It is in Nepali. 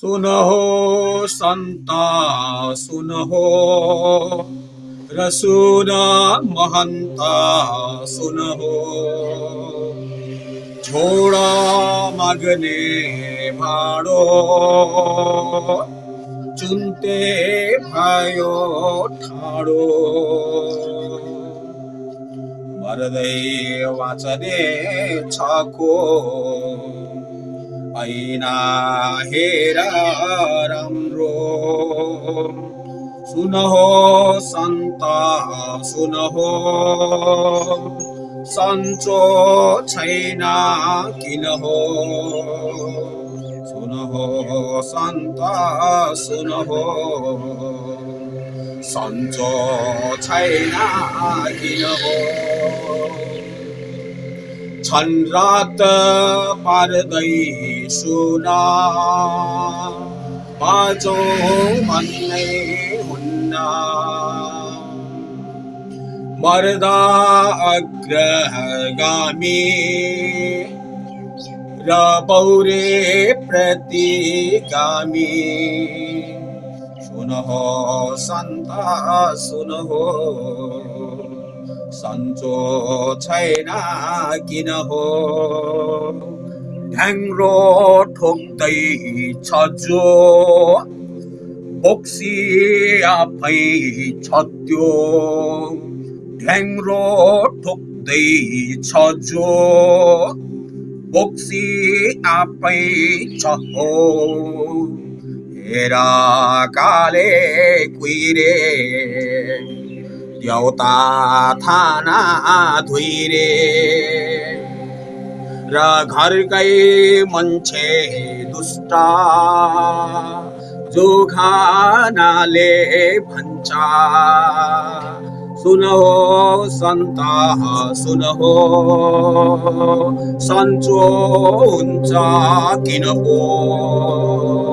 सुनहो सन्त सुनहो। र सुन महन्त सुनहो। छोड माग्ने भाडो। चुन्ते भयो ठाडो। मर्दै वाचने छको ऐना हेर राम्रो सुनहो सन्त सुनहो सन्चो छैन किन हो सुनहो सन्त सुनहो सन्चो छैन किन हो छन्रात सुना। बाजो मन हुन्ना। मर्दा अग्रगामी र पौरे प्रतिगामी। सुनहो सन्ता सुनहो। सन्चो छैन किन हो? ढ्याङ्ग्रो ठोक्दै छ जो बोक्सी आफै छ त्यो। ढ्याङ्ग्रो ठोक्दै छ जो बोक्सी आफै छ हो। हेर काले कुहिरे देउता थाना धुइरे र घरकै मान्छे दुष्ट जो भन्छ सुन हो सन्त सुन हो सन्चो हुन्छ किन हो